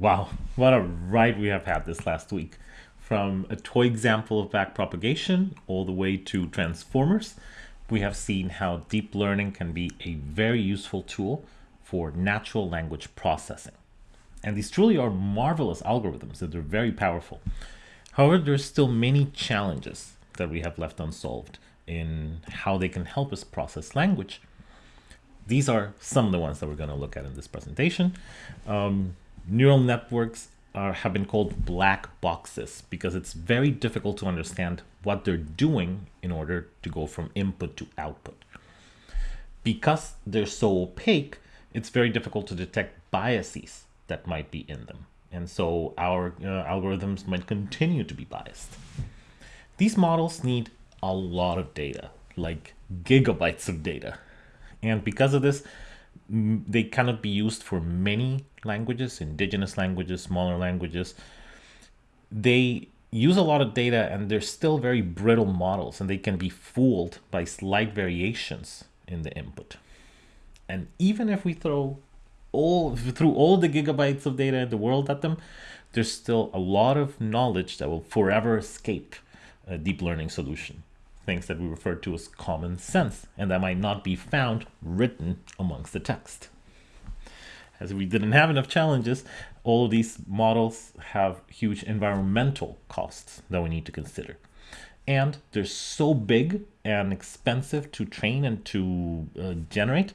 Wow, what a ride we have had this last week. From a toy example of backpropagation all the way to transformers, we have seen how deep learning can be a very useful tool for natural language processing. And these truly are marvelous algorithms that are very powerful. However, there's still many challenges that we have left unsolved in how they can help us process language. These are some of the ones that we're going to look at in this presentation. Um, neural networks are, have been called black boxes because it's very difficult to understand what they're doing in order to go from input to output. Because they're so opaque, it's very difficult to detect biases that might be in them. And so our uh, algorithms might continue to be biased. These models need a lot of data, like gigabytes of data. And because of this, they cannot be used for many languages, indigenous languages, smaller languages. They use a lot of data and they're still very brittle models and they can be fooled by slight variations in the input. And even if we throw all through all the gigabytes of data in the world at them, there's still a lot of knowledge that will forever escape a deep learning solution. Things that we refer to as common sense, and that might not be found written amongst the text. As we didn't have enough challenges, all of these models have huge environmental costs that we need to consider. And they're so big and expensive to train and to uh, generate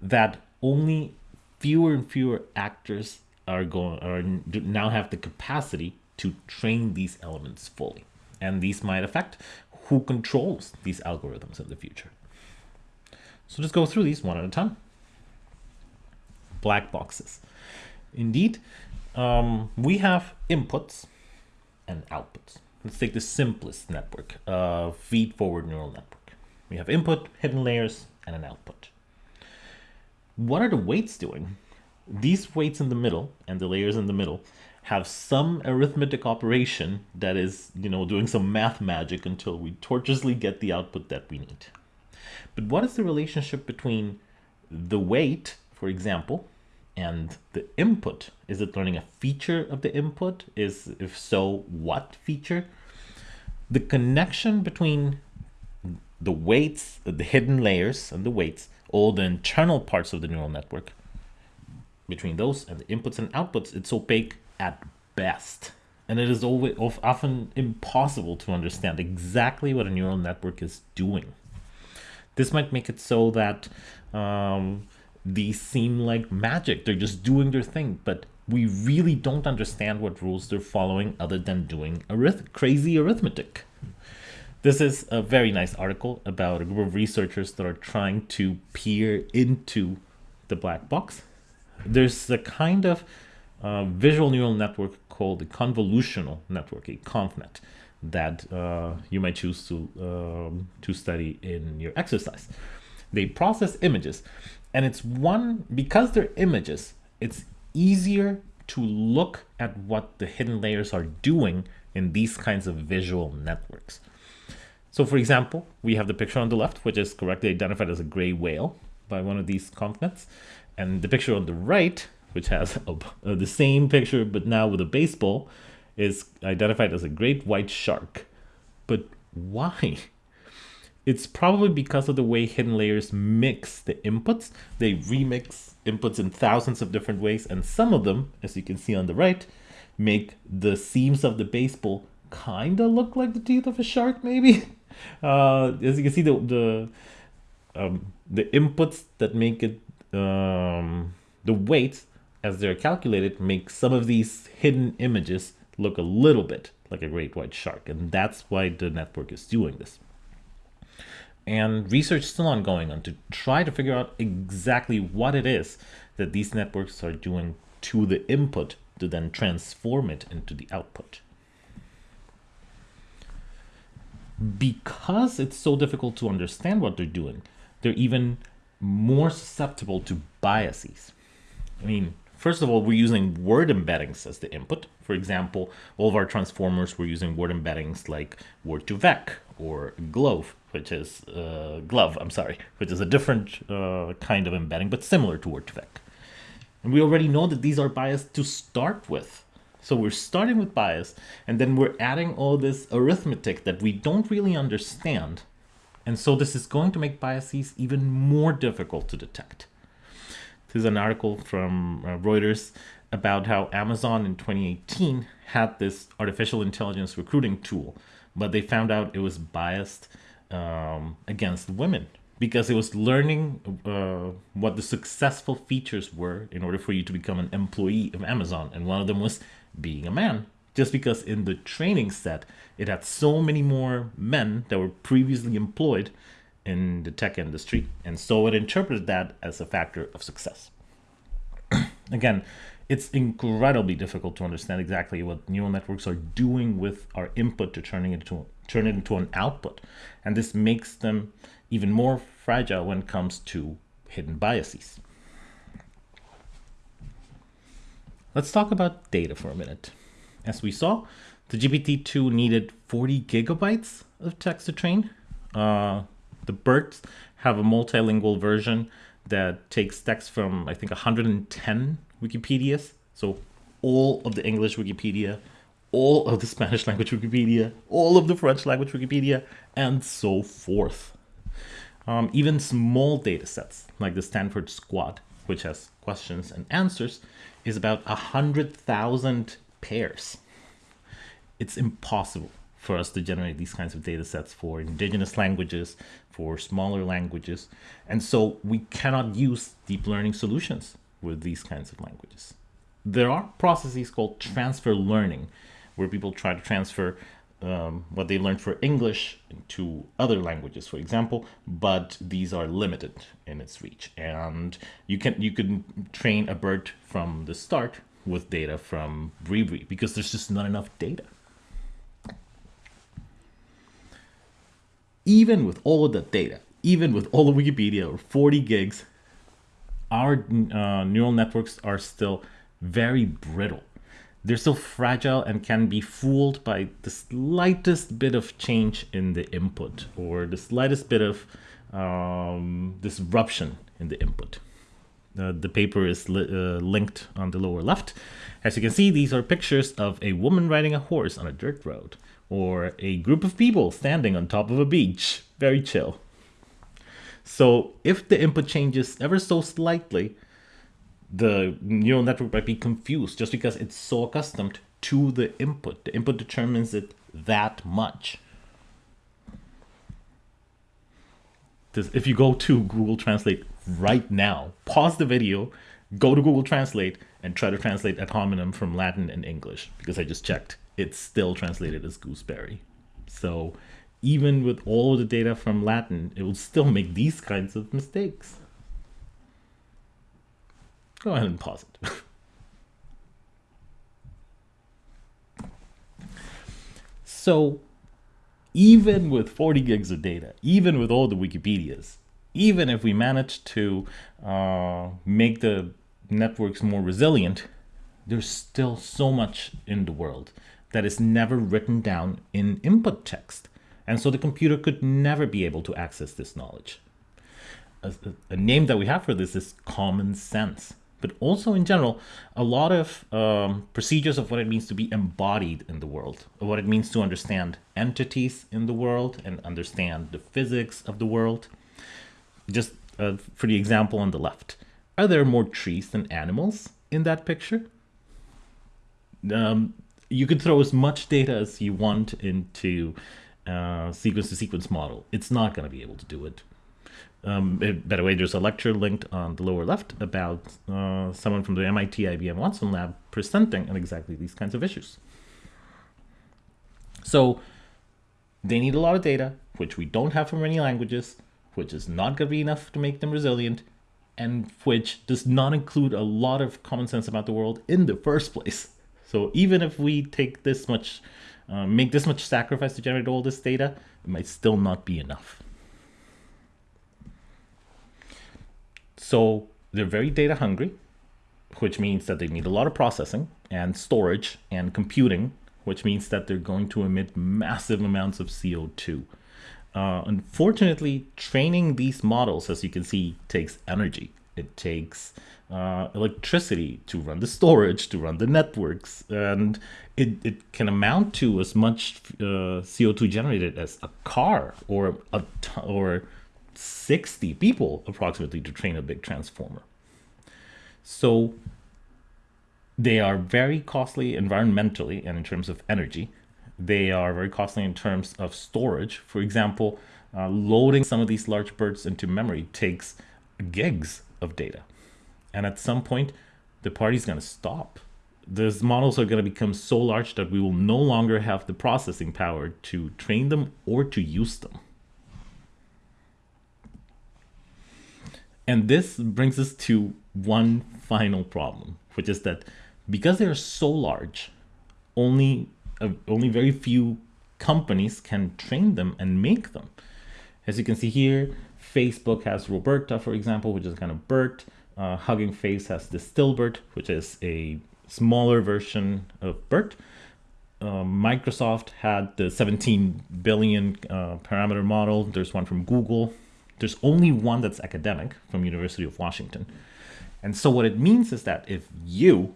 that only fewer and fewer actors are going are now have the capacity to train these elements fully. And these might affect who controls these algorithms in the future. So let's go through these one at a time. Black boxes. Indeed, um, we have inputs and outputs. Let's take the simplest network, uh, feed-forward neural network. We have input, hidden layers, and an output. What are the weights doing? These weights in the middle and the layers in the middle have some arithmetic operation that is, you know, doing some math magic until we tortuously get the output that we need. But what is the relationship between the weight, for example, and the input? Is it learning a feature of the input? Is, if so, what feature? The connection between the weights, the hidden layers and the weights, all the internal parts of the neural network, between those and the inputs and outputs, it's opaque at best. And it is always often impossible to understand exactly what a neural network is doing. This might make it so that um, these seem like magic. They're just doing their thing, but we really don't understand what rules they're following other than doing arith crazy arithmetic. This is a very nice article about a group of researchers that are trying to peer into the black box. There's a kind of uh, visual neural network called a convolutional network, a ConvNet, that uh, you might choose to, um, to study in your exercise. They process images, and it's one, because they're images, it's easier to look at what the hidden layers are doing in these kinds of visual networks. So for example, we have the picture on the left, which is correctly identified as a gray whale by one of these ConvNets. And the picture on the right which has a, uh, the same picture but now with a baseball, is identified as a great white shark. But why? It's probably because of the way hidden layers mix the inputs. They remix inputs in thousands of different ways, and some of them, as you can see on the right, make the seams of the baseball kind of look like the teeth of a shark, maybe. Uh, as you can see, the the um, the inputs that make it um, the weights as they're calculated, make some of these hidden images look a little bit like a great white shark. And that's why the network is doing this. And research is still ongoing on to try to figure out exactly what it is that these networks are doing to the input to then transform it into the output. Because it's so difficult to understand what they're doing, they're even more susceptible to biases. I mean, First of all, we're using word embeddings as the input. For example, all of our transformers, we're using word embeddings like word2vec or glove, which is uh, glove, I'm sorry, which is a different uh, kind of embedding, but similar to word2vec. And we already know that these are biased to start with. So we're starting with bias, and then we're adding all this arithmetic that we don't really understand. And so this is going to make biases even more difficult to detect. This is an article from uh, Reuters about how Amazon in 2018 had this artificial intelligence recruiting tool, but they found out it was biased um, against women because it was learning uh, what the successful features were in order for you to become an employee of Amazon. And one of them was being a man. Just because in the training set, it had so many more men that were previously employed in the tech industry. And so it interpreted that as a factor of success. Again, it's incredibly difficult to understand exactly what neural networks are doing with our input to turning it into turn it into an output. And this makes them even more fragile when it comes to hidden biases. Let's talk about data for a minute. As we saw, the GPT-2 needed 40 gigabytes of text to train. Uh, the BERTs have a multilingual version that takes text from, I think, 110 Wikipedias. So all of the English Wikipedia, all of the Spanish language Wikipedia, all of the French language Wikipedia, and so forth. Um, even small data sets like the Stanford SQuAD, which has questions and answers, is about 100,000 pairs. It's impossible for us to generate these kinds of data sets for indigenous languages, for smaller languages. And so we cannot use deep learning solutions with these kinds of languages. There are processes called transfer learning, where people try to transfer um, what they learned for English to other languages, for example, but these are limited in its reach. And you can you can train a BERT from the start with data from Bribri because there's just not enough data. Even with all of the data, even with all of Wikipedia or 40 gigs, our uh, neural networks are still very brittle. They're still fragile and can be fooled by the slightest bit of change in the input or the slightest bit of um, disruption in the input. Uh, the paper is li uh, linked on the lower left. As you can see, these are pictures of a woman riding a horse on a dirt road or a group of people standing on top of a beach. Very chill. So if the input changes ever so slightly, the neural network might be confused just because it's so accustomed to the input. The input determines it that much. If you go to Google Translate right now, pause the video, go to Google Translate, and try to translate ad hominem from Latin and English, because I just checked it's still translated as gooseberry. So even with all the data from Latin, it will still make these kinds of mistakes. Go ahead and pause it. so even with 40 gigs of data, even with all the Wikipedias, even if we manage to uh, make the networks more resilient, there's still so much in the world that is never written down in input text. And so the computer could never be able to access this knowledge. A, a, name that we have for this is common sense. But also in general, a lot of um, procedures of what it means to be embodied in the world, what it means to understand entities in the world and understand the physics of the world. Just uh, for the example on the left, are there more trees than animals in that picture? Um, you could throw as much data as you want into uh, sequence to sequence model. It's not going to be able to do it. Um, by the way, there's a lecture linked on the lower left about uh, someone from the MIT IBM Watson lab presenting on exactly these kinds of issues. So they need a lot of data, which we don't have from many languages, which is not going to be enough to make them resilient, and which does not include a lot of common sense about the world in the first place. So even if we take this much, uh, make this much sacrifice to generate all this data, it might still not be enough. So they're very data hungry, which means that they need a lot of processing and storage and computing, which means that they're going to emit massive amounts of CO2. Uh, unfortunately, training these models, as you can see, takes energy. It takes uh, electricity to run the storage, to run the networks, and it, it can amount to as much uh, CO2 generated as a car or a or 60 people approximately to train a big transformer. So they are very costly environmentally and in terms of energy. They are very costly in terms of storage. For example, uh, loading some of these large BERTs into memory takes gigs of data. And at some point, the party's going to stop. Those models are going to become so large that we will no longer have the processing power to train them or to use them. And this brings us to one final problem, which is that because they are so large, only uh, only very few companies can train them and make them. As you can see here, Facebook has RoBERTa, for example, which is kind of BERT. Uh, Hugging Face has DistilBERT, which is a smaller version of BERT. Uh, Microsoft had the 17 billion uh, parameter model. There's one from Google. There's only one that's academic from University of Washington. And so what it means is that if you,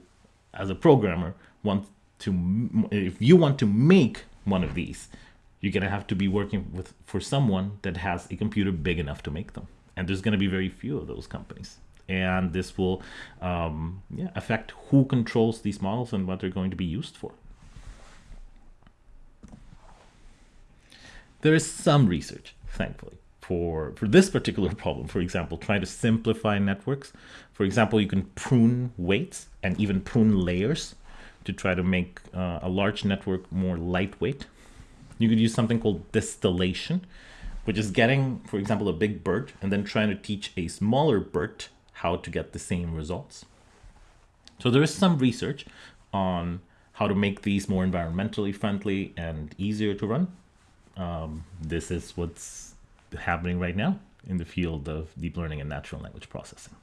as a programmer, want to, if you want to make one of these, you're gonna have to be working with for someone that has a computer big enough to make them. And there's gonna be very few of those companies. And this will um, yeah, affect who controls these models and what they're going to be used for. There is some research, thankfully, for, for this particular problem. For example, trying to simplify networks. For example, you can prune weights and even prune layers to try to make uh, a large network more lightweight you could use something called distillation, which is getting, for example, a big BERT and then trying to teach a smaller BERT how to get the same results. So there is some research on how to make these more environmentally friendly and easier to run. Um, this is what's happening right now in the field of deep learning and natural language processing.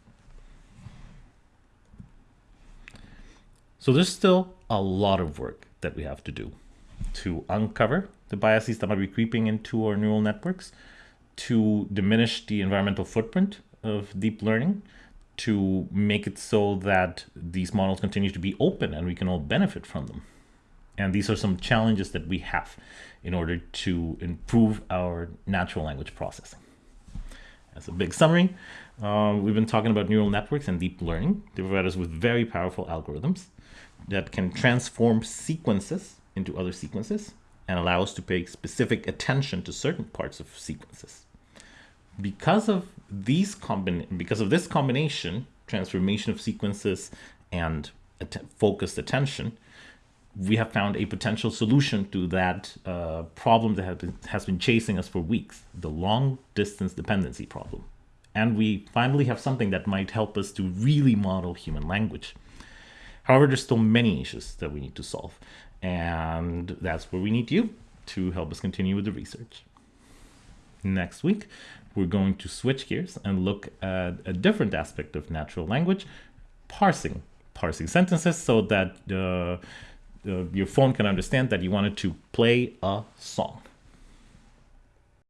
So there's still a lot of work that we have to do to uncover the biases that might be creeping into our neural networks, to diminish the environmental footprint of deep learning, to make it so that these models continue to be open and we can all benefit from them. And these are some challenges that we have in order to improve our natural language processing. As a big summary, uh, we've been talking about neural networks and deep learning. They provide us with very powerful algorithms that can transform sequences into other sequences and allow us to pay specific attention to certain parts of sequences. Because of these because of this combination, transformation of sequences and att focused attention, we have found a potential solution to that uh, problem that been, has been chasing us for weeks, the long distance dependency problem. And we finally have something that might help us to really model human language. However, there's still many issues that we need to solve. And that's where we need you to help us continue with the research. Next week, we're going to switch gears and look at a different aspect of natural language, parsing. Parsing sentences so that uh, uh, your phone can understand that you wanted to play a song.